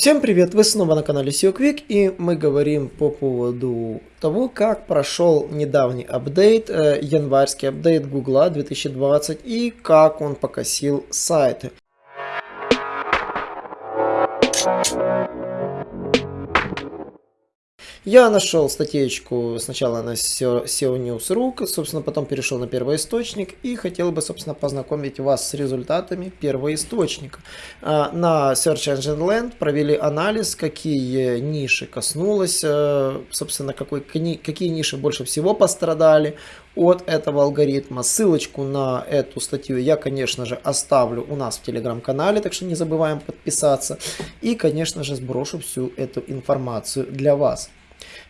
Всем привет, вы снова на канале SEO Quick и мы говорим по поводу того, как прошел недавний апдейт, э, январский апдейт Google 2020 и как он покосил сайты. Я нашел статейку сначала на SEO News.ru, собственно, потом перешел на первоисточник и хотел бы, собственно, познакомить вас с результатами первоисточника. А, на Search Engine Land провели анализ, какие ниши коснулось, э, собственно, какой, какие ниши больше всего пострадали от этого алгоритма. Ссылочку на эту статью я, конечно же, оставлю у нас в телеграм-канале, так что не забываем подписаться. И, конечно же, сброшу всю эту информацию для вас.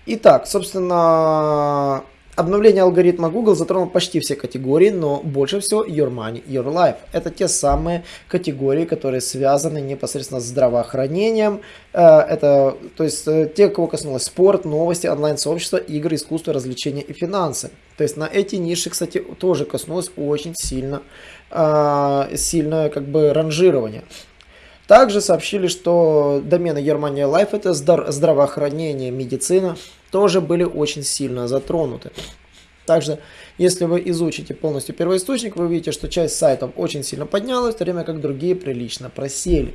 Итак, собственно, обновление алгоритма Google затронуло почти все категории, но больше всего Your Money, Your Life. Это те самые категории, которые связаны непосредственно с здравоохранением. Э, это, то есть, э, те, кого коснулось спорт, новости, онлайн-сообщество, игры, искусство, развлечения и финансы. То есть, на эти ниши, кстати, тоже коснулось очень сильно, э, сильное как бы ранжирование. Также сообщили, что домены Германия Life, это здравоохранение, медицина, тоже были очень сильно затронуты. Также, если вы изучите полностью первоисточник, вы увидите, что часть сайтов очень сильно поднялась, в то время как другие прилично просели.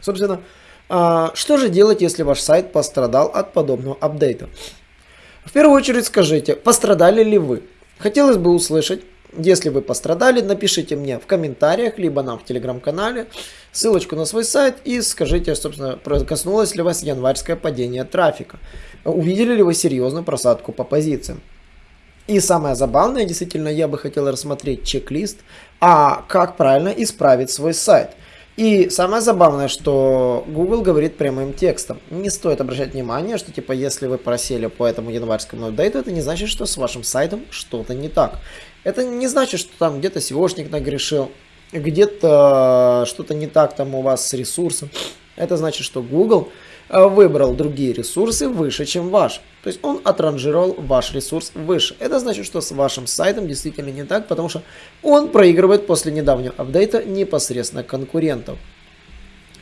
Собственно, а, что же делать, если ваш сайт пострадал от подобного апдейта? В первую очередь скажите, пострадали ли вы? Хотелось бы услышать, если вы пострадали, напишите мне в комментариях, либо нам в телеграм-канале ссылочку на свой сайт и скажите, собственно, коснулось ли вас январское падение трафика. Увидели ли вы серьезную просадку по позициям. И самое забавное, действительно, я бы хотел рассмотреть чек-лист, а как правильно исправить свой сайт. И самое забавное, что Google говорит прямым текстом. Не стоит обращать внимание, что типа если вы просели по этому январскому апдейту, это не значит, что с вашим сайтом что-то не так. Это не значит, что там где-то SEOшник нагрешил, где-то что-то не так там у вас с ресурсом. Это значит, что Google э, выбрал другие ресурсы выше, чем ваш. То есть он отранжировал ваш ресурс выше. Это значит, что с вашим сайтом действительно не так, потому что он проигрывает после недавнего апдейта непосредственно конкурентов.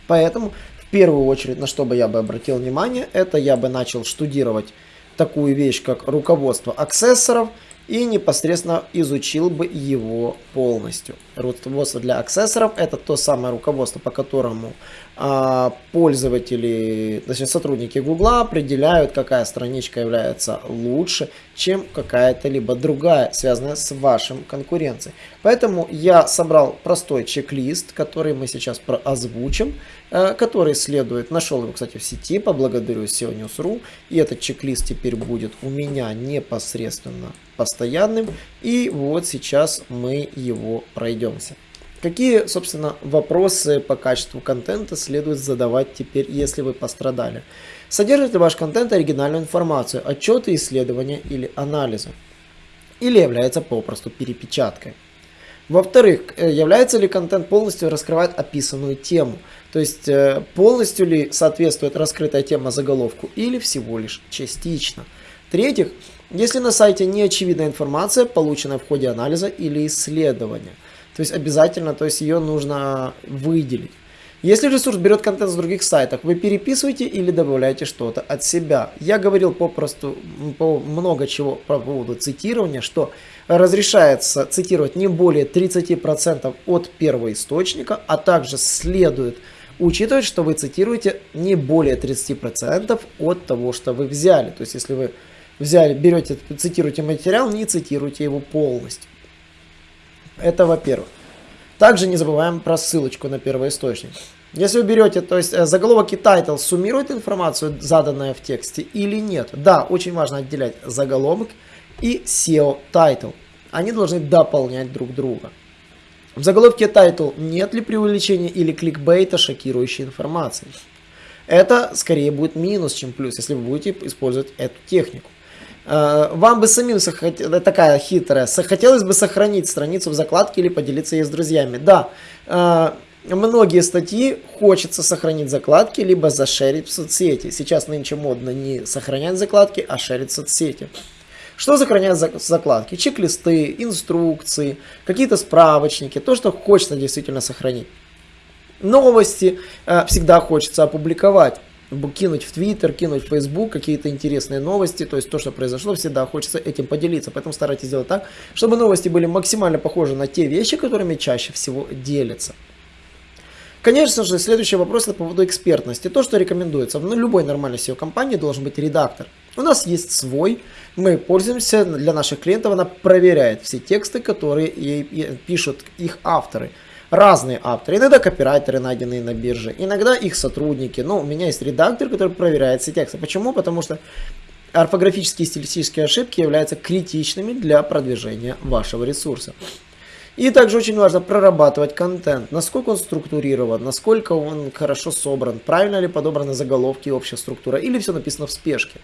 Поэтому в первую очередь, на что бы я бы обратил внимание, это я бы начал штудировать такую вещь, как руководство аксессоров – и непосредственно изучил бы его полностью. Руководство для аксессоров. Это то самое руководство, по которому а, пользователи, точнее сотрудники Гугла определяют, какая страничка является лучше, чем какая-то либо другая, связанная с вашим конкуренцией. Поэтому я собрал простой чек-лист, который мы сейчас озвучим, э, который следует, нашел его, кстати, в сети, поблагодарю SEO и этот чек-лист теперь будет у меня непосредственно постоянным, и вот сейчас мы его пройдемся. Какие, собственно, вопросы по качеству контента следует задавать теперь, если вы пострадали? Содержит ли ваш контент оригинальную информацию, отчеты, исследования или анализы? Или является попросту перепечаткой? Во-вторых, э, является ли контент полностью раскрывает описанную тему? То есть э, полностью ли соответствует раскрытая тема заголовку или всего лишь частично? В-третьих, если на сайте не очевидна информация, полученная в ходе анализа или исследования. То есть обязательно, то есть ее нужно выделить. Если ресурс берет контент с других сайтов, вы переписываете или добавляете что-то от себя. Я говорил попросту по много чего по поводу цитирования, что разрешается цитировать не более 30% от первого источника, а также следует учитывать, что вы цитируете не более 30% от того, что вы взяли. То есть если вы взяли, берете, цитируете материал, не цитируйте его полностью. Это во-первых. Также не забываем про ссылочку на первоисточник. Если вы берете, то есть э, заголовок и title суммирует информацию, заданную в тексте или нет. Да, очень важно отделять заголовок и SEO title. Они должны дополнять друг друга. В заголовке title нет ли преувеличения или кликбейта шокирующей информации. Это скорее будет минус, чем плюс, если вы будете использовать эту технику. Э, вам бы самим, такая хитрая, хотелось бы сохранить страницу в закладке или поделиться ей с друзьями. Да, э, многие статьи хочется сохранить закладки, либо зашерить в соцсети. Сейчас нынче модно не сохранять закладки, а шерить в соцсети. Что сохраняют закладки? Чек-листы, инструкции, какие-то справочники, то, что хочется действительно сохранить. Новости э, всегда хочется опубликовать кинуть в Твиттер, кинуть в Фейсбук какие-то интересные новости, то есть то, что произошло, всегда хочется этим поделиться. Поэтому старайтесь сделать так, чтобы новости были максимально похожи на те вещи, которыми чаще всего делятся. Конечно же, следующий вопрос это по поводу экспертности. То, что рекомендуется. В любой нормальной SEO-компании должен быть редактор. У нас есть свой, мы пользуемся, для наших клиентов она проверяет все тексты, которые пишут их авторы разные авторы. Иногда копирайтеры, найденные на бирже, иногда их сотрудники. Но у меня есть редактор, который проверяет все тексты. Почему? Потому что орфографические и стилистические ошибки являются критичными для продвижения вашего ресурса. И также очень важно прорабатывать контент, насколько он структурирован, насколько он хорошо собран, правильно ли подобраны заголовки и общая структура, или все написано в спешке.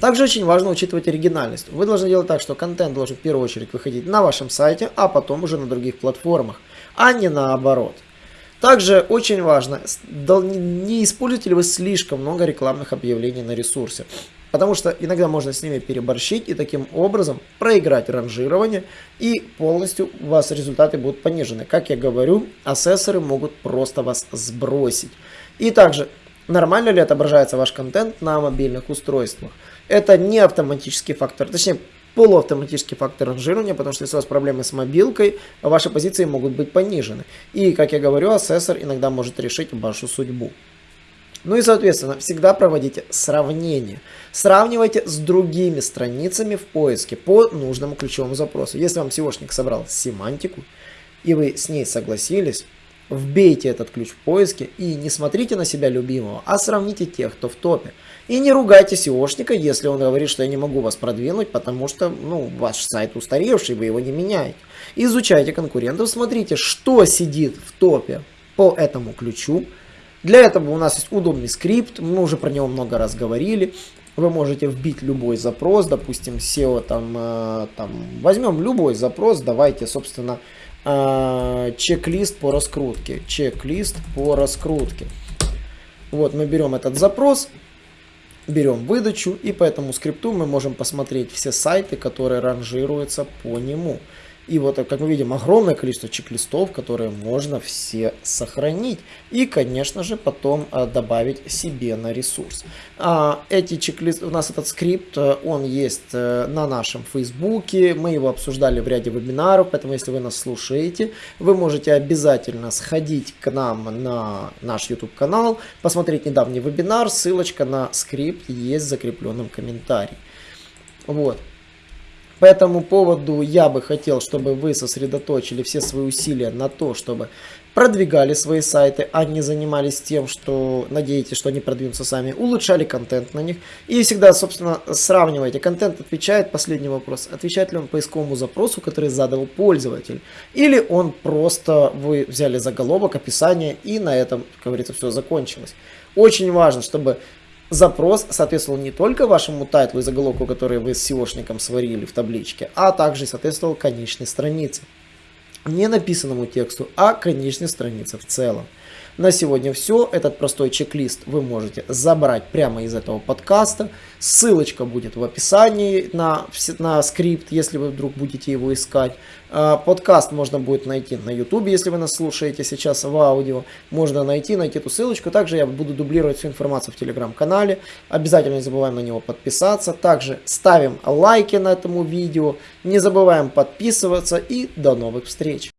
Также очень важно учитывать оригинальность. Вы должны делать так, что контент должен в первую очередь выходить на вашем сайте, а потом уже на других платформах, а не наоборот. Также очень важно, не используете ли вы слишком много рекламных объявлений на ресурсе. Потому что иногда можно с ними переборщить и таким образом проиграть ранжирование и полностью у вас результаты будут понижены. Как я говорю, ассессоры могут просто вас сбросить. И также, нормально ли отображается ваш контент на мобильных устройствах? Это не автоматический фактор, точнее полуавтоматический фактор ранжирования, потому что если у вас проблемы с мобилкой, ваши позиции могут быть понижены. И, как я говорю, ассессор иногда может решить вашу судьбу. Ну и, соответственно, всегда проводите сравнение. Сравнивайте с другими страницами в поиске по нужному ключевому запросу. Если вам SEOшник собрал семантику, и вы с ней согласились, вбейте этот ключ в поиске и не смотрите на себя любимого, а сравните тех, кто в топе. И не ругайте SEOшника, если он говорит, что я не могу вас продвинуть, потому что ну, ваш сайт устаревший, вы его не меняете. Изучайте конкурентов, смотрите, что сидит в топе по этому ключу. Для этого у нас есть удобный скрипт, мы уже про него много раз говорили. Вы можете вбить любой запрос, допустим, SEO там, э, там возьмем любой запрос, давайте, собственно, чек-лист по раскрутке. Чек-лист по раскрутке. Вот мы берем этот запрос, берем выдачу и по этому скрипту мы можем посмотреть все сайты, которые ранжируются по нему. И вот, как мы видим, огромное количество чек-листов, которые можно все сохранить. И, конечно же, потом а, добавить себе на ресурс. А, эти чек-листы, у нас этот скрипт, э, он есть а, на нашем фейсбуке. Мы его обсуждали в ряде вебинаров, поэтому, если вы нас слушаете, вы можете обязательно сходить к нам на наш YouTube канал, посмотреть недавний вебинар. Ссылочка на скрипт есть в закрепленном комментарии. Вот. По этому поводу я бы хотел, чтобы вы сосредоточили все свои усилия на то, чтобы продвигали свои сайты, а не занимались тем, что надеетесь, что они продвинутся сами, улучшали контент на них. И всегда, собственно, сравнивайте. Контент отвечает, последний вопрос, отвечает ли он поисковому запросу, который задал пользователь. Или он просто, вы взяли заголовок, описание и на этом, как говорится, все закончилось. Очень важно, чтобы запрос соответствовал не только вашему тайтлу и заголовку, который вы с SEOшником сварили в табличке, а также соответствовал конечной странице. Не написанному тексту, а конечной странице в целом. На сегодня все. Этот простой чек-лист вы можете забрать прямо из этого подкаста. Ссылочка будет в описании на, на скрипт, если вы вдруг будете его искать. А, подкаст можно будет найти на YouTube, если вы нас слушаете сейчас в аудио. Можно найти, найти эту ссылочку. Также я буду дублировать всю информацию в телеграм-канале. Обязательно не забываем на него подписаться. Также ставим лайки на этому видео. Не забываем подписываться и до новых встреч.